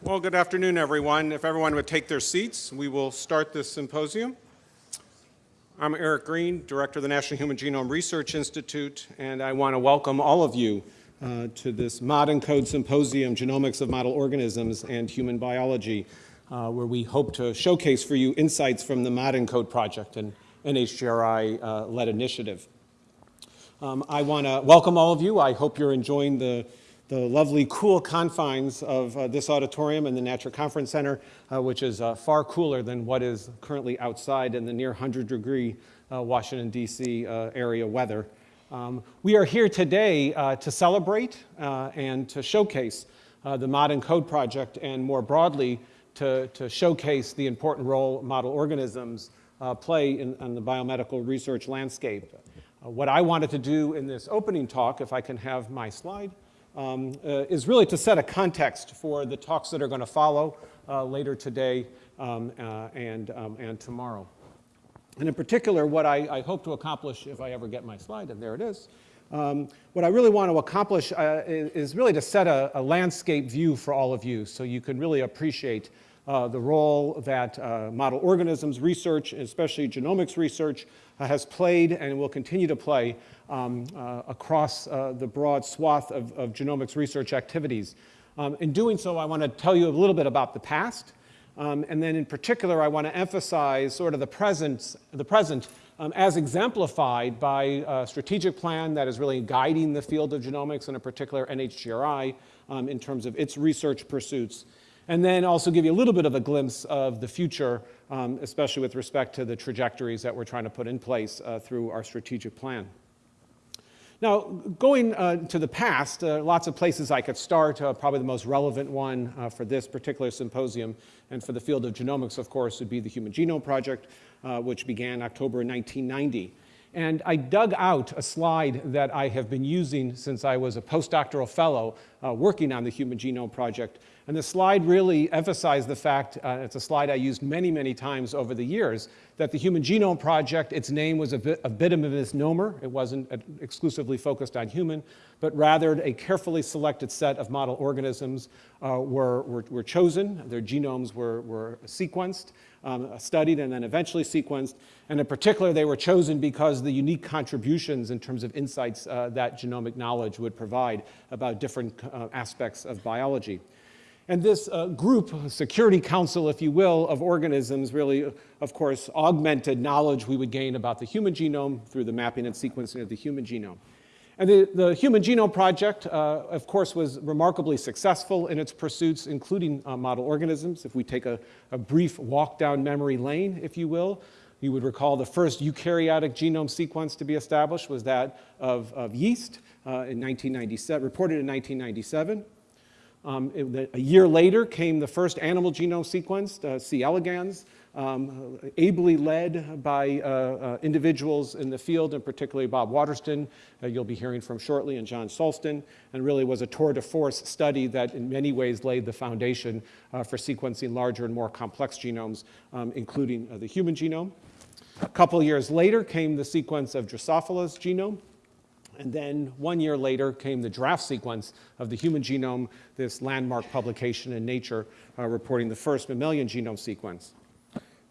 Well, good afternoon, everyone. If everyone would take their seats, we will start this symposium. I'm Eric Green, Director of the National Human Genome Research Institute, and I want to welcome all of you uh, to this ModENCODE Symposium, Genomics of Model Organisms and Human Biology, uh, where we hope to showcase for you insights from the ModENCODE project, an NHGRI-led uh, initiative. Um, I want to welcome all of you. I hope you're enjoying the the lovely cool confines of uh, this auditorium and the Natcher Conference Center, uh, which is uh, far cooler than what is currently outside in the near 100 degree uh, Washington, D.C. Uh, area weather. Um, we are here today uh, to celebrate and to showcase the ModENCODE project and more broadly to, to showcase the important role model organisms play in, in, the biomedical research landscape. what I wanted to do in this opening talk, if I can have my slide, um, uh, is really to set a context for the talks that are going to follow uh, later today um, uh, and, um, and tomorrow. And in particular, what I, I, hope to accomplish, if I ever get my slide, and there it is, um, what I really want to accomplish uh, is, is, really to set a, a, landscape view for all of you so you can really appreciate uh, the role that uh, model organisms research, especially genomics research, uh, has played and will continue to play um, uh, across the broad swath of, of genomics research activities. Um, in doing so, I want to tell you a little bit about the past, um, and then in particular, I want to emphasize sort of the present, the present um, as exemplified by a strategic plan that is really guiding the field of genomics, and in particular NHGRI, um, in terms of its research pursuits and then also give you a little bit of a glimpse of the future, um, especially with respect to the trajectories that we're trying to put in place uh, through our strategic plan. Now, going uh, to the past, uh, lots of places I could start. Uh, probably the most relevant one uh, for this particular symposium and for the field of genomics, of course, would be the Human Genome Project, uh, which began October 1990. And I dug out a slide that I have been using since I was a postdoctoral fellow uh, working on the Human Genome Project. And the slide really emphasized the fact, uh, it's a slide I used many, many times over the years, that the Human Genome Project, its name was a bit, a bit of a misnomer. It wasn't exclusively focused on human, but rather a carefully selected set of model organisms uh, were, were, were, chosen. Their genomes were, were sequenced, um, studied, and then eventually sequenced. And in particular, they were chosen because the unique contributions in terms of insights uh, that genomic knowledge would provide about different uh, aspects of biology. And this uh, group, security council, if you will, of organisms really, of course, augmented knowledge we would gain about the human genome through the mapping and sequencing of the human genome. And the, the Human Genome Project, uh, of course, was remarkably successful in its pursuits, including uh, model organisms. If we take a, a brief walk down memory lane, if you will, you would recall the first eukaryotic genome sequence to be established was that of, of yeast uh, in 1997, reported in 1997. Um, it, a year later came the first animal genome sequenced, uh, C. elegans, um, ably led by uh, uh, individuals in the field, and particularly Bob Waterston, uh, you'll be hearing from shortly, and John Sulston, and really was a tour de force study that in many ways laid the foundation uh, for sequencing larger and more complex genomes, um, including uh, the human genome. A couple years later came the sequence of Drosophila's genome. And then one year later came the draft sequence of the human genome, this landmark publication in Nature uh, reporting the first mammalian genome sequence.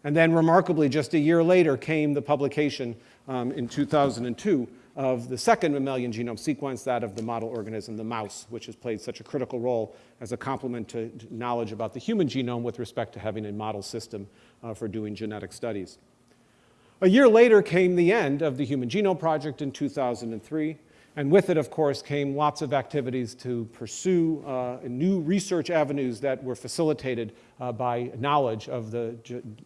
And then remarkably, just a year later came the publication um, in 2002 of the second mammalian genome sequence, that of the model organism, the mouse, which has played such a critical role as a complement to knowledge about the human genome with respect to having a model system uh, for doing genetic studies. A year later came the end of the Human Genome Project in 2003, and with it, of course, came lots of activities to pursue uh, new research avenues that were facilitated uh, by knowledge of the,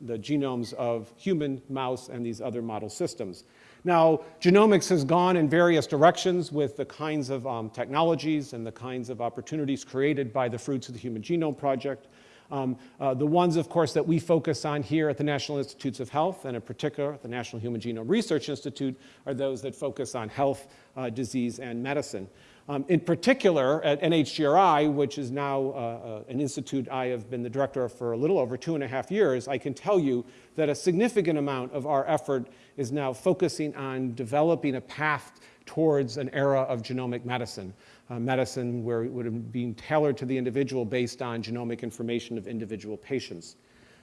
the genomes of human, mouse, and these other model systems. Now, genomics has gone in various directions with the kinds of um, technologies and the kinds of opportunities created by the fruits of the Human Genome Project. Um, uh, the ones, of course, that we focus on here at the National Institutes of Health, and in particular the National Human Genome Research Institute, are those that focus on health, uh, disease, and medicine. Um, in particular, at NHGRI, which is now uh, uh, an institute I have been the director of for a little over two and a half years, I can tell you that a significant amount of our effort is now focusing on developing a path towards an era of genomic medicine. Uh, medicine where it would have been tailored to the individual based on genomic information of individual patients.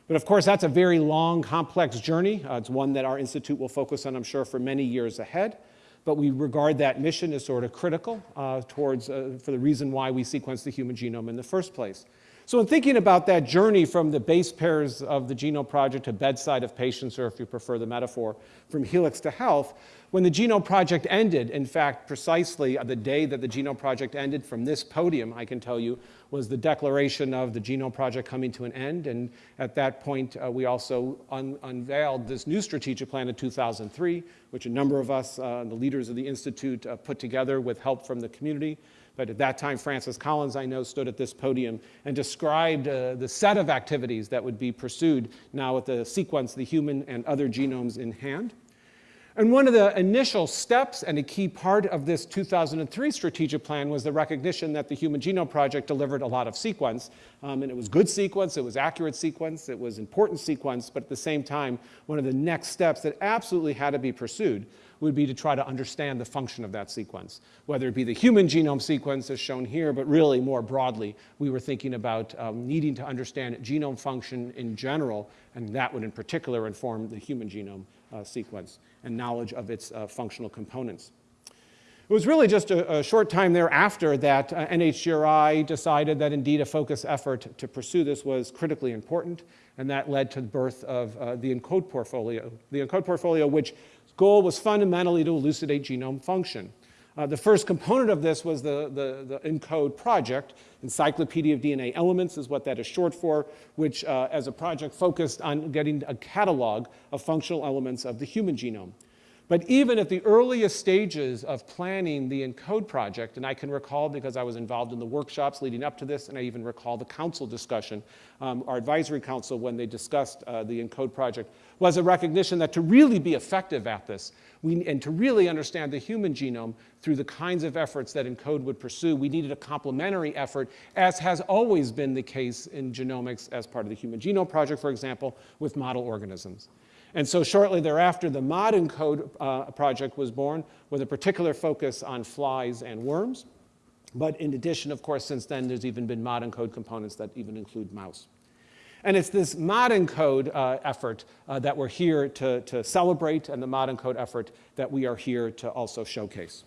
But of course, that's a very long, complex journey. Uh, it's one that our institute will focus on, I'm sure, for many years ahead. But we regard that mission as sort of critical uh, towards, uh, for the reason why we sequence the human genome in the first place. So in thinking about that journey from the base pairs of the Genome Project to bedside of patients, or if you prefer the metaphor, from helix to health, when the Genome Project ended, in fact, precisely the day that the Genome Project ended from this podium, I can tell you, was the declaration of the Genome Project coming to an end. And at that point, uh, we also un unveiled this new strategic plan in 2003, which a number of us, uh, the leaders of the Institute, uh, put together with help from the community. But at that time, Francis Collins, I know, stood at this podium and described uh, the set of activities that would be pursued now with the sequence, the human and other genomes in hand. And one of the initial steps and a key part of this 2003 strategic plan was the recognition that the Human Genome Project delivered a lot of sequence. Um, and it was good sequence, it was accurate sequence, it was important sequence, but at the same time, one of the next steps that absolutely had to be pursued would be to try to understand the function of that sequence, whether it be the human genome sequence as shown here, but really more broadly, we were thinking about um, needing to understand genome function in general, and that would in particular inform the human genome sequence and knowledge of its uh, functional components. It was really just a, a short time thereafter that uh, NHGRI decided that indeed a focus effort to pursue this was critically important, and that led to the birth of uh, the ENCODE portfolio. The ENCODE portfolio, which goal was fundamentally to elucidate genome function. Uh, the first component of this was the, the, the, ENCODE project. Encyclopedia of DNA Elements is what that is short for, which uh, as a project focused on getting a catalog of functional elements of the human genome. But even at the earliest stages of planning the ENCODE project, and I can recall because I was involved in the workshops leading up to this, and I even recall the council discussion, um, our advisory council when they discussed uh, the ENCODE project, was a recognition that to really be effective at this, we, and to really understand the human genome through the kinds of efforts that ENCODE would pursue, we needed a complementary effort, as has always been the case in genomics as part of the Human Genome Project, for example, with model organisms. And so shortly thereafter, the ModENCODE uh, project was born with a particular focus on flies and worms. But in addition, of course, since then, there's even been ModENCODE components that even include mouse. And it's this ModENCODE uh, effort uh, that we're here to, to celebrate and the ModENCODE effort that we are here to also showcase.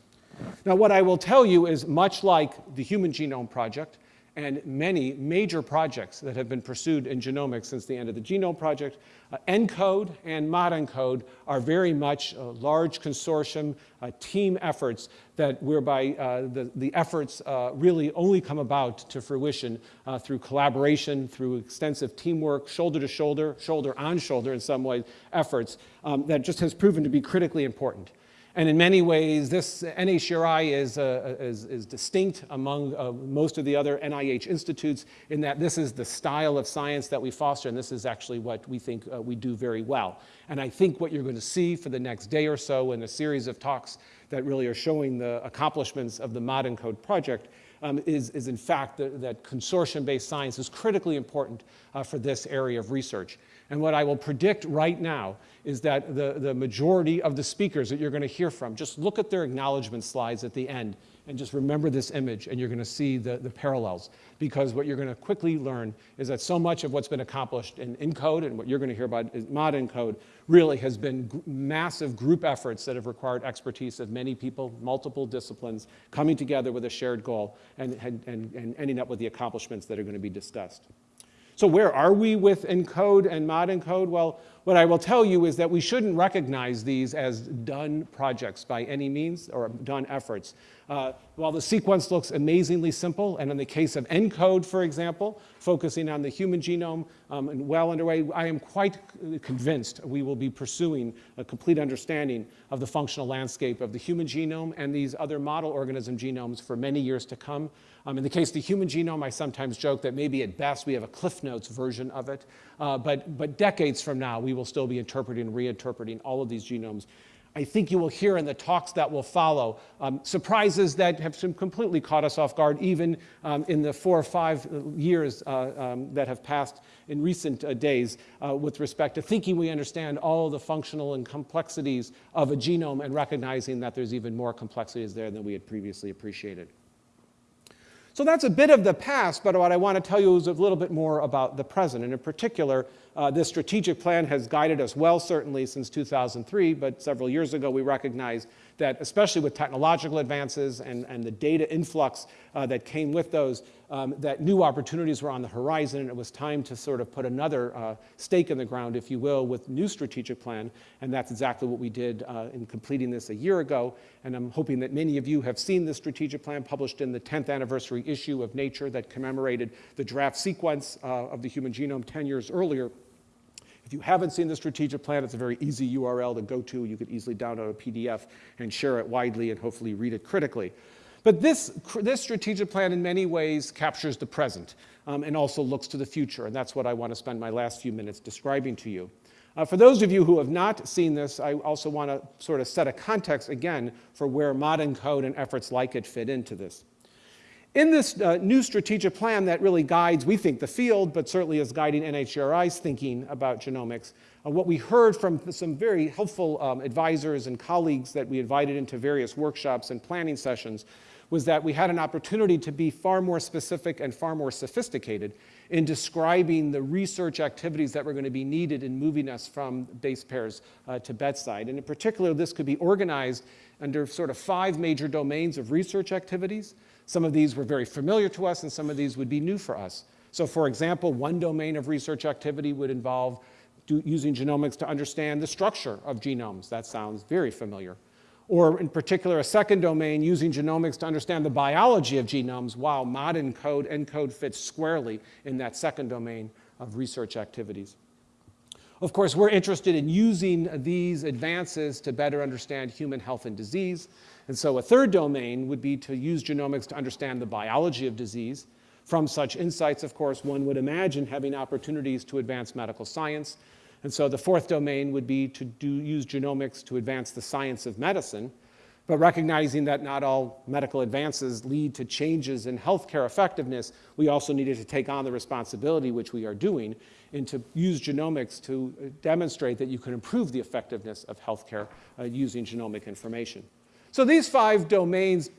Now, what I will tell you is much like the Human Genome Project, and many major projects that have been pursued in genomics since the end of the Genome Project. Uh, ENCODE and ModENCODE are very much large consortium uh, team efforts that whereby uh, the, the efforts uh, really only come about to fruition uh, through collaboration, through extensive teamwork, shoulder to shoulder, shoulder on shoulder in some ways, efforts um, that just has proven to be critically important. And in many ways, this NHGRI is, uh, is, is, distinct among uh, most of the other NIH institutes in that this is the style of science that we foster, and this is actually what we think uh, we do very well. And I think what you're going to see for the next day or so in a series of talks that really are showing the accomplishments of the ModENCODE project um, is, is in fact the, that consortium-based science is critically important uh, for this area of research. And what I will predict right now is that the, the majority of the speakers that you're going to hear from, just look at their acknowledgement slides at the end and just remember this image and you're going to see the, the parallels. Because what you're going to quickly learn is that so much of what's been accomplished in ENCODE and what you're going to hear about in ModENCODE really has been massive group efforts that have required expertise of many people, multiple disciplines, coming together with a shared goal and, and, and ending up with the accomplishments that are going to be discussed. So where are we with ENCODE and ModENCODE? Well, what I will tell you is that we shouldn't recognize these as done projects by any means or done efforts. Uh, while the sequence looks amazingly simple, and in the case of ENCODE, for example, focusing on the human genome um, and well underway, I am quite convinced we will be pursuing a complete understanding of the functional landscape of the human genome and these other model organism genomes for many years to come. Um, in the case of the human genome, I sometimes joke that maybe at best we have a Cliff Notes version of it, uh, but, but decades from now, we will still be interpreting and reinterpreting all of these genomes I think you will hear in the talks that will follow um, surprises that have completely caught us off guard, even um, in the four or five years uh, um, that have passed in recent uh, days uh, with respect to thinking we understand all the functional and complexities of a genome and recognizing that there's even more complexities there than we had previously appreciated. So that's a bit of the past, but what I want to tell you is a little bit more about the present. And in particular, uh, this strategic plan has guided us well, certainly since 2003, but several years ago we recognized that especially with technological advances and, and the data influx uh, that came with those, um, that new opportunities were on the horizon and it was time to sort of put another uh, stake in the ground, if you will, with new strategic plan. And that's exactly what we did uh, in completing this a year ago. And I'm hoping that many of you have seen this strategic plan published in the 10th anniversary issue of Nature that commemorated the draft sequence uh, of the human genome 10 years earlier. If you haven't seen the strategic plan, it's a very easy URL to go to. You could easily download a PDF and share it widely and hopefully read it critically. But this, this strategic plan in many ways captures the present um, and also looks to the future. And that's what I want to spend my last few minutes describing to you. Uh, for those of you who have not seen this, I also want to sort of set a context again for where ModENCODE and efforts like it fit into this. In this uh, new strategic plan that really guides, we think, the field, but certainly is guiding NHGRI's thinking about genomics, uh, what we heard from some very helpful um, advisors and colleagues that we invited into various workshops and planning sessions was that we had an opportunity to be far more specific and far more sophisticated in describing the research activities that were going to be needed in moving us from base pairs uh, to bedside. And in particular, this could be organized under sort of five major domains of research activities. Some of these were very familiar to us, and some of these would be new for us. So for example, one domain of research activity would involve using genomics to understand the structure of genomes. That sounds very familiar. Or in particular, a second domain using genomics to understand the biology of genomes, while ModENCODE, ENCODE fits squarely in that second domain of research activities. Of course, we're interested in using these advances to better understand human health and disease. And so a third domain would be to use genomics to understand the biology of disease. From such insights, of course, one would imagine having opportunities to advance medical science. And so the fourth domain would be to do, use genomics to advance the science of medicine, but recognizing that not all medical advances lead to changes in healthcare effectiveness, we also needed to take on the responsibility, which we are doing, and to use genomics to uh, demonstrate that you can improve the effectiveness of healthcare uh, using genomic information. So these five domains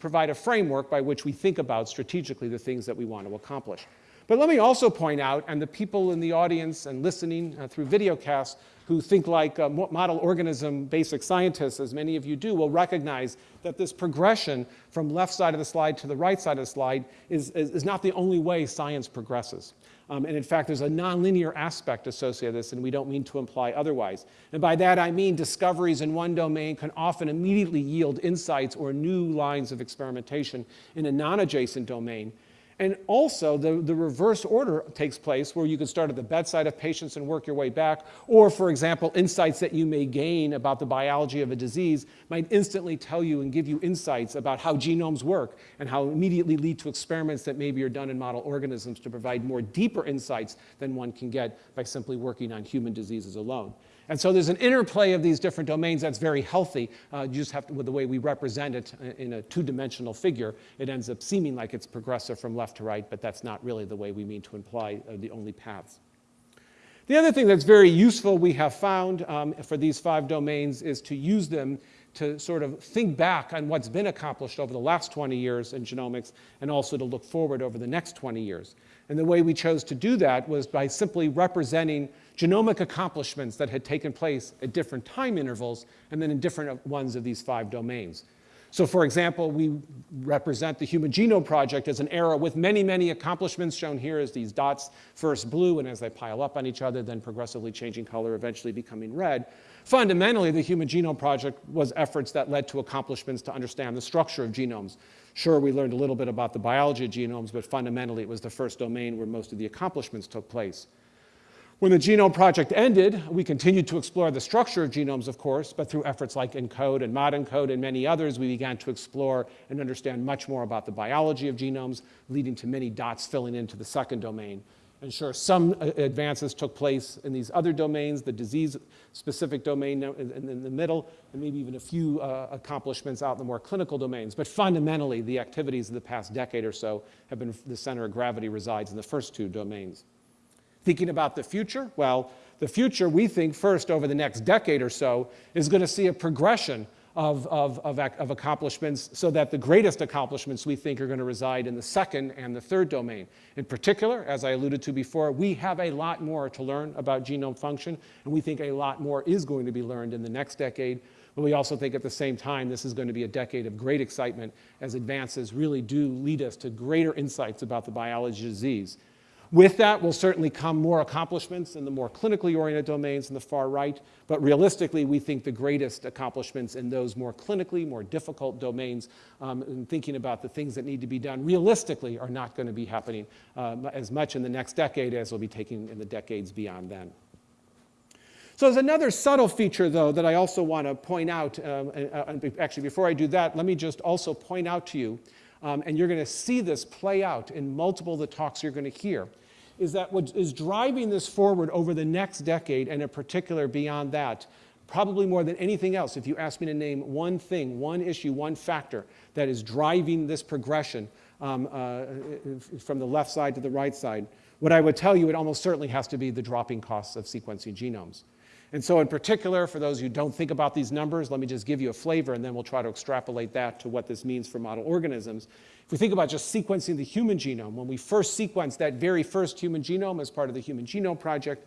provide a framework by which we think about strategically the things that we want to accomplish. But let me also point out, and the people in the audience and listening uh, through videocasts who think like uh, model organism basic scientists, as many of you do, will recognize that this progression from left side of the slide to the right side of the slide is, is, is not the only way science progresses. Um, and in fact, there's a nonlinear aspect associated with this, and we don't mean to imply otherwise. And by that, I mean discoveries in one domain can often immediately yield insights or new lines of experimentation in a non-adjacent domain. And also, the, the reverse order takes place where you can start at the bedside of patients and work your way back. Or, for example, insights that you may gain about the biology of a disease might instantly tell you and give you insights about how genomes work and how immediately lead to experiments that maybe are done in model organisms to provide more deeper insights than one can get by simply working on human diseases alone. And so there's an interplay of these different domains that's very healthy. Uh, you just have to, with the way we represent it in a two-dimensional figure, it ends up seeming like it's progressive from left to right, but that's not really the way we mean to imply uh, the only paths. The other thing that's very useful we have found um, for these five domains is to use them to sort of think back on what's been accomplished over the last 20 years in genomics and also to look forward over the next 20 years. And the way we chose to do that was by simply representing genomic accomplishments that had taken place at different time intervals and then in different ones of these five domains. So for example, we represent the Human Genome Project as an era with many, many accomplishments shown here as these dots, first blue, and as they pile up on each other, then progressively changing color, eventually becoming red. Fundamentally, the Human Genome Project was efforts that led to accomplishments to understand the structure of genomes. Sure, we learned a little bit about the biology of genomes, but fundamentally it was the first domain where most of the accomplishments took place. When the Genome Project ended, we continued to explore the structure of genomes, of course, but through efforts like ENCODE and ModENCODE and many others, we began to explore and understand much more about the biology of genomes, leading to many dots filling into the second domain. And sure, some uh, advances took place in these other domains, the disease-specific domain in the middle, and maybe even a few uh, accomplishments out in the more clinical domains. But fundamentally, the activities of the past decade or so have been the center of gravity resides in the first two domains. Thinking about the future, well, the future, we think first over the next decade or so, is going to see a progression of, of, of, of, accomplishments so that the greatest accomplishments we think are going to reside in the second and the third domain. In particular, as I alluded to before, we have a lot more to learn about genome function, and we think a lot more is going to be learned in the next decade. But we also think at the same time this is going to be a decade of great excitement as advances really do lead us to greater insights about the biology of disease. With that will certainly come more accomplishments in the more clinically oriented domains in the far right, but realistically we think the greatest accomplishments in those more clinically, more difficult domains um, and thinking about the things that need to be done realistically are not going to be happening um, as much in the next decade as will be taking in the decades beyond then. So there's another subtle feature, though, that I also want to point out. Um, and, actually, before I do that, let me just also point out to you, um, and you're going to see this play out in multiple of the talks you're going to hear, is that what is driving this forward over the next decade, and in particular beyond that, probably more than anything else, if you ask me to name one thing, one issue, one factor that is driving this progression um, uh, from the left side to the right side, what I would tell you, it almost certainly has to be the dropping costs of sequencing genomes. And so in particular, for those who don't think about these numbers, let me just give you a flavor and then we'll try to extrapolate that to what this means for model organisms. If we think about just sequencing the human genome, when we first sequenced that very first human genome as part of the Human Genome Project,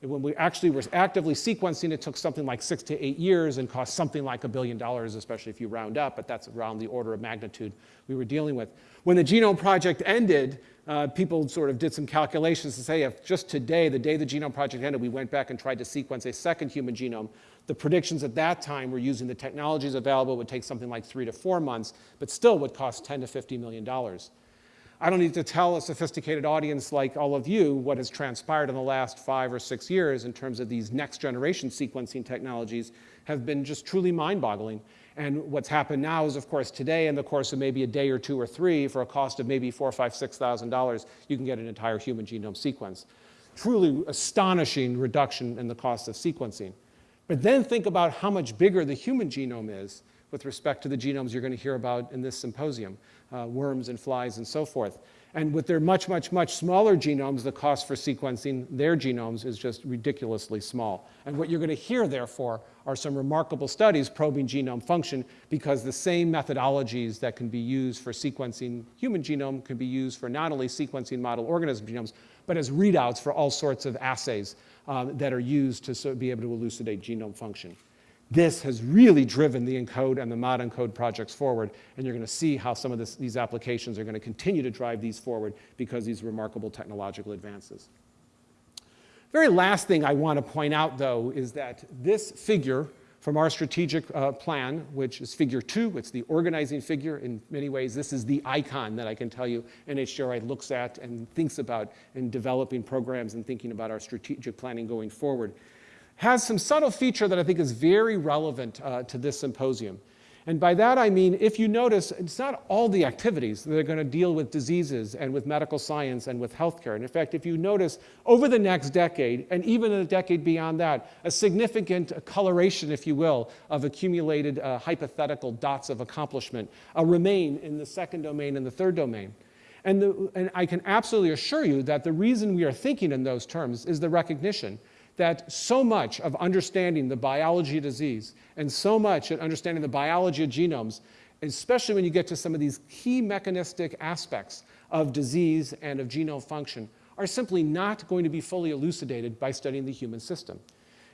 and when we actually were actively sequencing, it took something like six to eight years and cost something like a billion dollars, especially if you round up, but that's around the order of magnitude we were dealing with. When the Genome Project ended, uh, people sort of did some calculations to say if just today, the day the Genome Project ended, we went back and tried to sequence a second human genome, the predictions at that time were using the technologies available would take something like three to four months, but still would cost 10 to 50 million dollars. I don't need to tell a sophisticated audience like all of you what has transpired in the last five or six years in terms of these next generation sequencing technologies have been just truly mind-boggling. And what's happened now is, of course, today in the course of maybe a day or two or three, for a cost of maybe four, five, six thousand dollars, you can get an entire human genome sequence. Truly astonishing reduction in the cost of sequencing. But then think about how much bigger the human genome is with respect to the genomes you're going to hear about in this symposium, uh, worms and flies and so forth. And with their much, much, much smaller genomes, the cost for sequencing their genomes is just ridiculously small. And what you're going to hear, therefore, are some remarkable studies probing genome function because the same methodologies that can be used for sequencing human genome can be used for not only sequencing model organism genomes, but as readouts for all sorts of assays um, that are used to be able to elucidate genome function. This has really driven the ENCODE and the mod ENCODE projects forward, and you're going to see how some of this, these applications are going to continue to drive these forward because these remarkable technological advances. Very last thing I want to point out, though, is that this figure from our strategic uh, plan, which is figure two, it's the organizing figure. In many ways, this is the icon that I can tell you NHGRI looks at and thinks about in developing programs and thinking about our strategic planning going forward has some subtle feature that I think is very relevant uh, to this symposium. And by that I mean, if you notice, it's not all the activities that are going to deal with diseases and with medical science and with healthcare. And in fact, if you notice, over the next decade, and even in a decade beyond that, a significant coloration, if you will, of accumulated uh, hypothetical dots of accomplishment uh, remain in the second domain and the third domain. And, the, and I can absolutely assure you that the reason we are thinking in those terms is the recognition that so much of understanding the biology of disease and so much of understanding the biology of genomes, especially when you get to some of these key mechanistic aspects of disease and of genome function, are simply not going to be fully elucidated by studying the human system.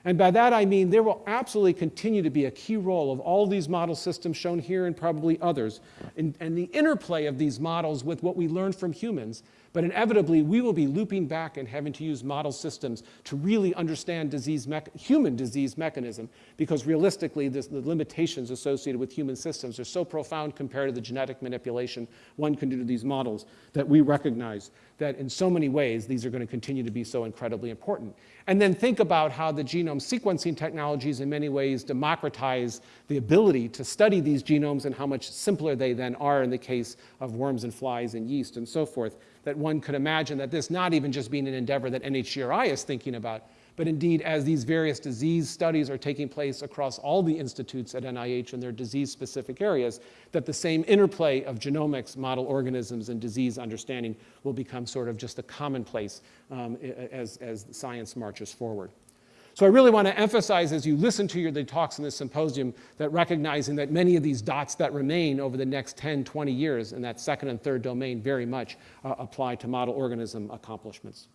And by that I mean there will absolutely continue to be a key role of all these model systems shown here and probably others, and, and the interplay of these models with what we learn from humans but inevitably, we will be looping back and having to use model systems to really understand disease human disease mechanism, because realistically, this, the limitations associated with human systems are so profound compared to the genetic manipulation one can do to these models that we recognize that in so many ways, these are going to continue to be so incredibly important. And then think about how the genome sequencing technologies in many ways democratize the ability to study these genomes and how much simpler they then are in the case of worms and flies and yeast and so forth that one could imagine that this not even just being an endeavor that NHGRI is thinking about, but indeed as these various disease studies are taking place across all the institutes at NIH in their disease-specific areas, that the same interplay of genomics, model organisms, and disease understanding will become sort of just a commonplace um, as, as science marches forward. So I really want to emphasize as you listen to your, the talks in this symposium that recognizing that many of these dots that remain over the next 10, 20 years in that second and third domain very much uh, apply to model organism accomplishments.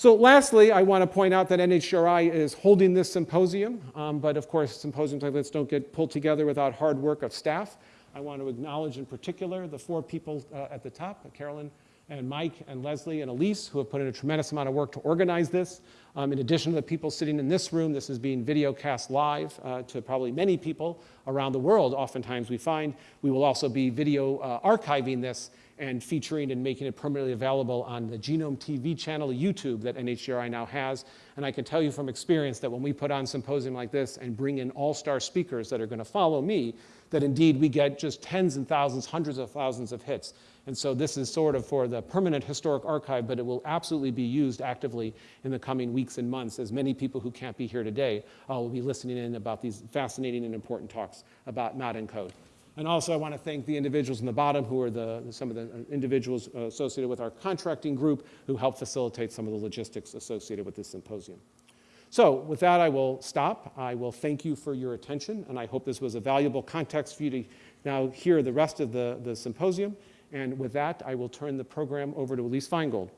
So lastly, I want to point out that NHGRI is holding this symposium, um, but of course symposiums like this don't get pulled together without hard work of staff. I want to acknowledge in particular the four people uh, at the top, Carolyn and Mike and Leslie and Elise, who have put in a tremendous amount of work to organize this. Um, in addition to the people sitting in this room, this is being video cast live uh, to probably many people around the world, oftentimes we find. We will also be video uh, archiving this and featuring and making it permanently available on the Genome TV channel, YouTube, that NHGRI now has. And I can tell you from experience that when we put on symposium like this and bring in all-star speakers that are going to follow me, that indeed we get just tens and thousands, hundreds of thousands of hits. And so this is sort of for the permanent historic archive, but it will absolutely be used actively in the coming weeks and months as many people who can't be here today uh, will be listening in about these fascinating and important talks about not code. And also I want to thank the individuals in the bottom who are the, some of the uh, individuals associated with our contracting group who helped facilitate some of the logistics associated with this symposium. So with that, I will stop. I will thank you for your attention, and I hope this was a valuable context for you to now hear the rest of the, the symposium. And with that, I will turn the program over to Elise Feingold.